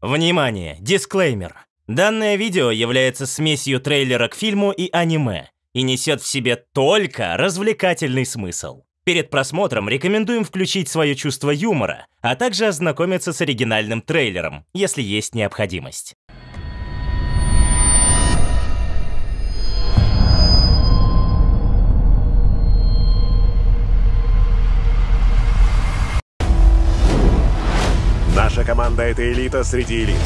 Внимание! Дисклеймер. Данное видео является смесью трейлера к фильму и аниме и несет в себе только развлекательный смысл. Перед просмотром рекомендуем включить свое чувство юмора, а также ознакомиться с оригинальным трейлером, если есть необходимость. Наша команда — это элита среди элит.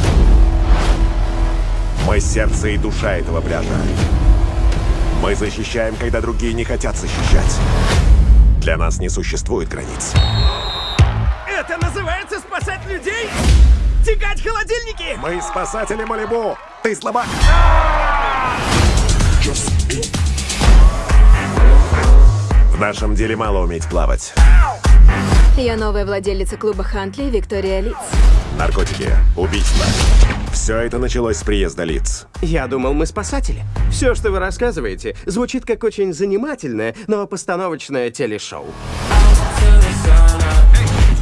Мы сердце и душа этого пляжа. Мы защищаем, когда другие не хотят защищать. Для нас не существует границ. Это называется спасать людей? Тягать холодильники? Мы спасатели Малибу! Ты слабак! В нашем деле мало уметь плавать. Я новая владелица клуба Хантли Виктория Лиц. Наркотики, убийства. Все это началось с приезда лиц. Я думал, мы спасатели. Все, что вы рассказываете, звучит как очень занимательное, но постановочное телешоу.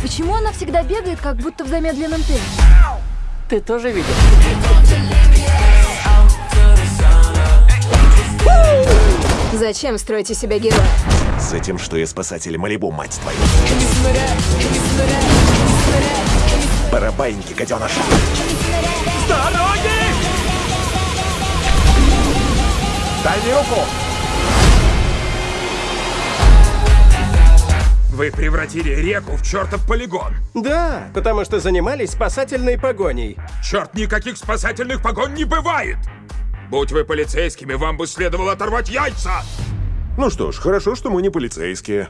Почему она всегда бегает, как будто в замедленном темпе? Ты тоже видел? Зачем строите себя героя? Этим, что я спасатель Малибу, мать твою. Барабайники, гаденыш. С дороги! Дай мне руку! Вы превратили реку в чертов полигон. Да, потому что занимались спасательной погоней. Черт, никаких спасательных погонь не бывает. Будь вы полицейскими, вам бы следовало оторвать яйца. Ну что ж, хорошо, что мы не полицейские.